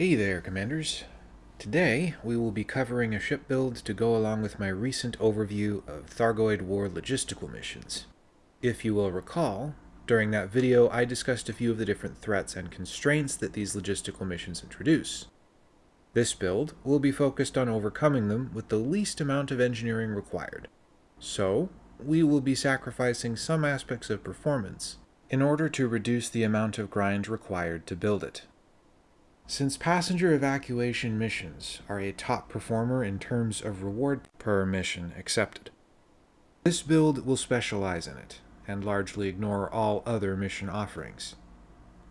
Hey there, Commanders. Today, we will be covering a ship build to go along with my recent overview of Thargoid War logistical missions. If you will recall, during that video I discussed a few of the different threats and constraints that these logistical missions introduce. This build will be focused on overcoming them with the least amount of engineering required. So, we will be sacrificing some aspects of performance in order to reduce the amount of grind required to build it. Since passenger evacuation missions are a top performer in terms of reward per mission accepted, this build will specialize in it and largely ignore all other mission offerings.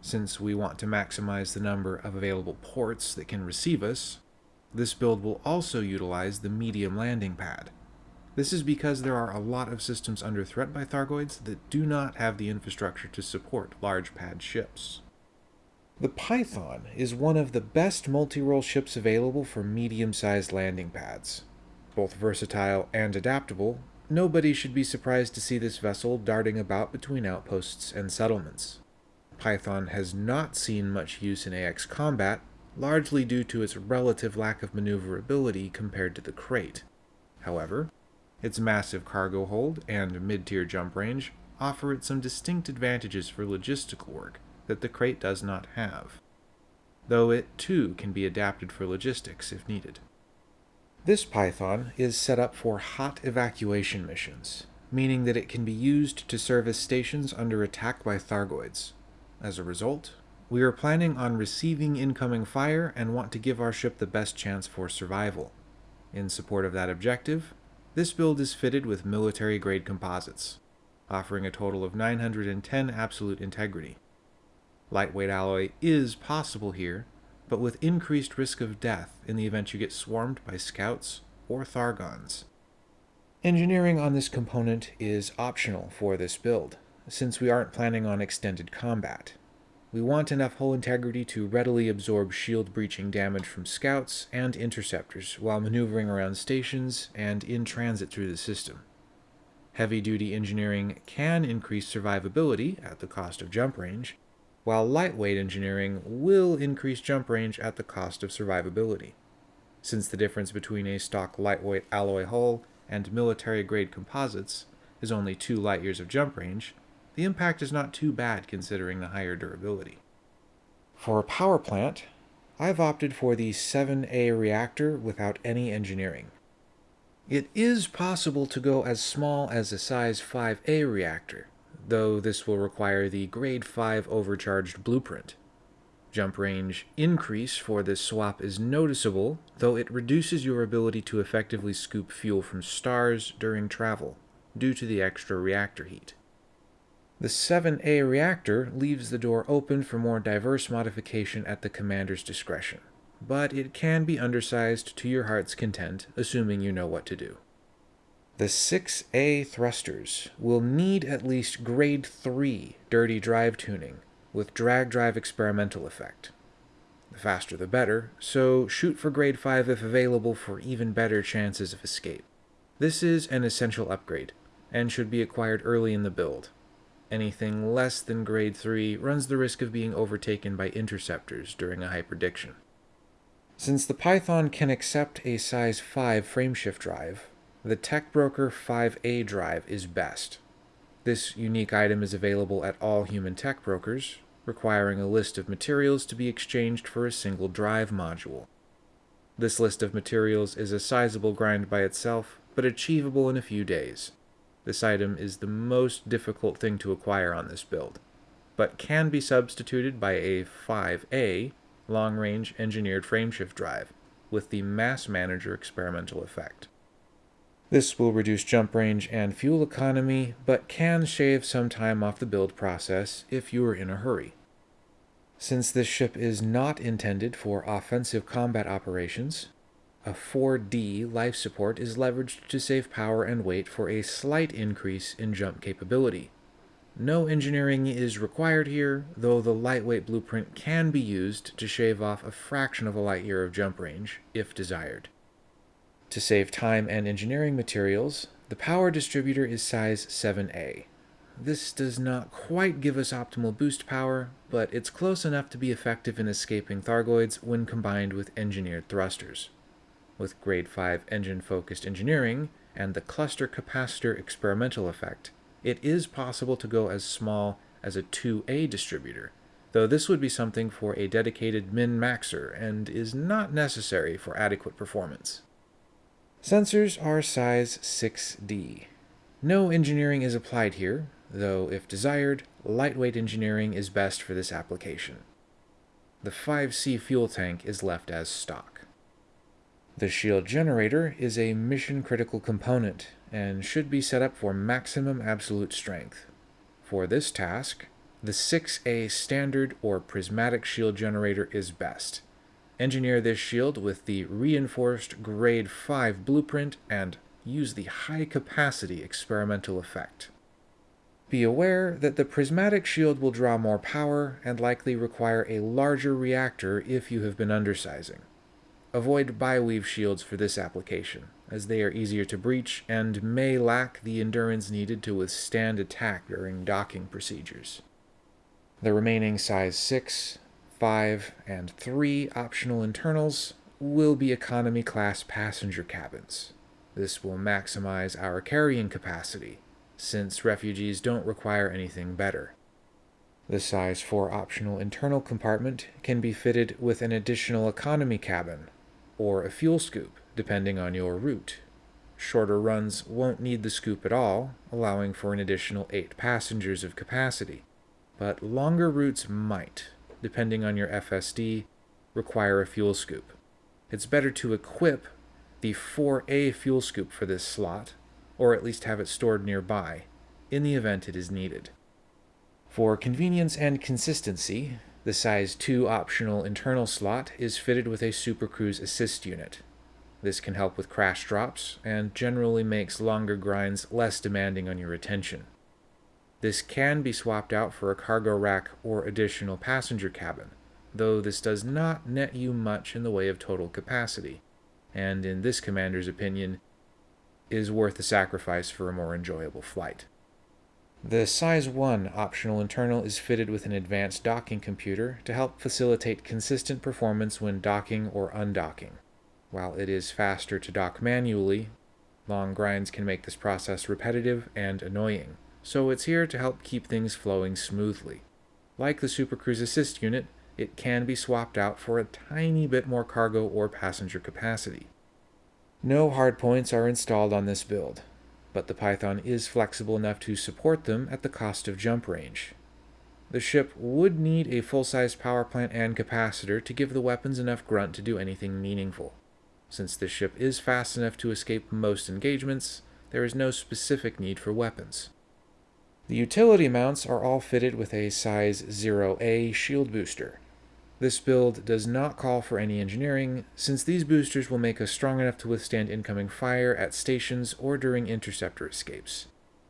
Since we want to maximize the number of available ports that can receive us, this build will also utilize the medium landing pad. This is because there are a lot of systems under threat by Thargoids that do not have the infrastructure to support large pad ships. The Python is one of the best multi-role ships available for medium-sized landing pads. Both versatile and adaptable, nobody should be surprised to see this vessel darting about between outposts and settlements. Python has not seen much use in AX combat, largely due to its relative lack of maneuverability compared to the Krait. However, its massive cargo hold and mid-tier jump range offer it some distinct advantages for logistical work, that the Krait does not have, though it too can be adapted for logistics if needed. This Python is set up for hot evacuation missions, meaning that it can be used to service stations under attack by Thargoids. As a result, we are planning on receiving incoming fire and want to give our ship the best chance for survival. In support of that objective, this build is fitted with military-grade composites, offering a total of 910 absolute integrity. Lightweight alloy is possible here, but with increased risk of death in the event you get swarmed by scouts or Thargons. Engineering on this component is optional for this build, since we aren't planning on extended combat. We want enough hull integrity to readily absorb shield breaching damage from scouts and interceptors while maneuvering around stations and in transit through the system. Heavy-duty engineering can increase survivability at the cost of jump range, while lightweight engineering will increase jump range at the cost of survivability. Since the difference between a stock lightweight alloy hull and military-grade composites is only 2 light years of jump range, the impact is not too bad considering the higher durability. For a power plant, I've opted for the 7A reactor without any engineering. It is possible to go as small as a size 5A reactor, though this will require the Grade 5 overcharged blueprint. Jump range increase for this swap is noticeable, though it reduces your ability to effectively scoop fuel from stars during travel, due to the extra reactor heat. The 7A reactor leaves the door open for more diverse modification at the commander's discretion, but it can be undersized to your heart's content, assuming you know what to do. The 6A thrusters will need at least grade 3 dirty drive tuning with drag drive experimental effect. The faster the better, so shoot for grade 5 if available for even better chances of escape. This is an essential upgrade, and should be acquired early in the build. Anything less than grade 3 runs the risk of being overtaken by interceptors during a hyperdiction. Since the Python can accept a size 5 frameshift drive, the TechBroker 5A drive is best. This unique item is available at all human tech brokers, requiring a list of materials to be exchanged for a single drive module. This list of materials is a sizable grind by itself, but achievable in a few days. This item is the most difficult thing to acquire on this build, but can be substituted by a 5A long-range engineered frameshift drive with the Mass Manager experimental effect. This will reduce jump range and fuel economy, but can shave some time off the build process if you are in a hurry. Since this ship is not intended for offensive combat operations, a 4D life support is leveraged to save power and weight for a slight increase in jump capability. No engineering is required here, though the lightweight blueprint can be used to shave off a fraction of a light year of jump range, if desired. To save time and engineering materials, the power distributor is size 7A. this does not quite give us optimal boost power, but it's close enough to be effective in escaping Thargoids when combined with engineered thrusters. With Grade 5 engine-focused engineering and the cluster capacitor experimental effect, it is possible to go as small as a 2A distributor, though this would be something for a dedicated min-maxer and is not necessary for adequate performance. Sensors are size 6D. No engineering is applied here, though if desired, lightweight engineering is best for this application. The 5C fuel tank is left as stock. The shield generator is a mission-critical component and should be set up for maximum absolute strength. For this task, the 6A standard or prismatic shield generator is best. Engineer this shield with the reinforced grade 5 blueprint and use the high capacity experimental effect. Be aware that the prismatic shield will draw more power and likely require a larger reactor if you have been undersizing. Avoid biweave shields for this application, as they are easier to breach and may lack the endurance needed to withstand attack during docking procedures. The remaining size 6, 5, and 3 optional internals will be economy class passenger cabins. This will maximize our carrying capacity since refugees don't require anything better. The size 4 optional internal compartment can be fitted with an additional economy cabin, or a fuel scoop, depending on your route. Shorter runs won't need the scoop at all, allowing for an additional 8 passengers of capacity, but longer routes might, depending on your FSD, require a fuel scoop. It's better to equip the 4A fuel scoop for this slot, or at least have it stored nearby, in the event it is needed. For convenience and consistency, the size 2 optional internal slot is fitted with a Super Cruise assist unit. This can help with crash drops, and generally makes longer grinds less demanding on your attention. This can be swapped out for a cargo rack or additional passenger cabin, though this does not net you much in the way of total capacity, and in this commander's opinion, is worth the sacrifice for a more enjoyable flight. The Size 1 optional internal is fitted with an advanced docking computer to help facilitate consistent performance when docking or undocking. While it is faster to dock manually, long grinds can make this process repetitive and annoying, so it's here to help keep things flowing smoothly. Like the Super Cruise Assist unit, it can be swapped out for a tiny bit more cargo or passenger capacity. No hardpoints are installed on this build, but the Python is flexible enough to support them at the cost of jump range. The ship would need a full-sized power plant and capacitor to give the weapons enough grunt to do anything meaningful. Since the ship is fast enough to escape most engagements, there is no specific need for weapons. The utility mounts are all fitted with a size 0A shield booster, this build does not call for any engineering, since these boosters will make us strong enough to withstand incoming fire at stations or during interceptor escapes.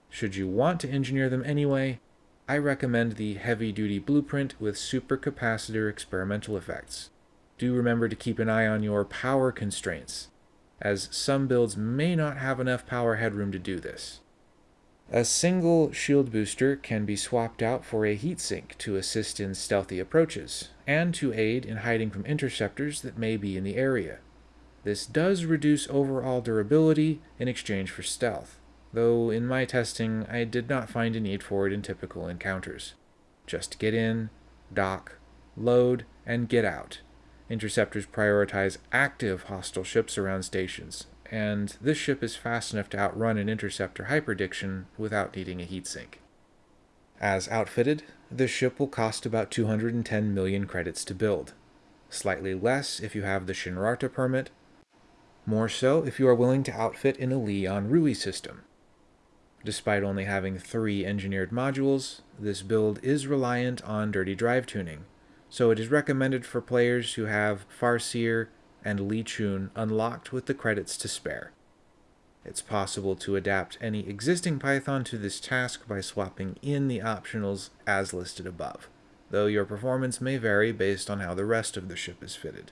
Should you want to engineer them anyway, I recommend the heavy-duty blueprint with supercapacitor experimental effects. Do remember to keep an eye on your power constraints, as some builds may not have enough power headroom to do this. A single shield booster can be swapped out for a heatsink to assist in stealthy approaches, and to aid in hiding from interceptors that may be in the area. This does reduce overall durability in exchange for stealth, though in my testing I did not find a need for it in typical encounters. Just get in, dock, load, and get out. Interceptors prioritize active hostile ships around stations, and this ship is fast enough to outrun an interceptor hyperdiction without needing a heatsink. As outfitted, this ship will cost about 210 million credits to build, slightly less if you have the Shinrarta permit, more so if you are willing to outfit in a Li Yong-Rui system. Despite only having three engineered modules, this build is reliant on dirty drive tuning, so it is recommended for players who have Farseer and Lei Cheung unlocked with the credits to spare. It's possible to adapt any existing Python to this task by swapping in the optionals as listed above, though your performance may vary based on how the rest of the ship is fitted.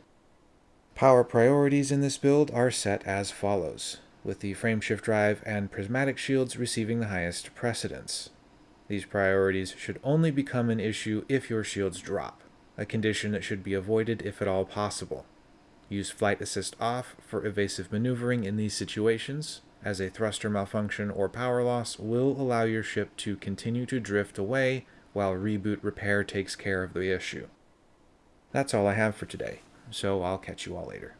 Power priorities in this build are set as follows, with the frameshift drive and prismatic shields receiving the highest precedence. These priorities should only become an issue if your shields drop, a condition that should be avoided if at all possible. Use Flight Assist off for evasive maneuvering in these situations, as a thruster malfunction or power loss will allow your ship to continue to drift away while reboot repair takes care of the issue. That's all I have for today, so I'll catch you all later.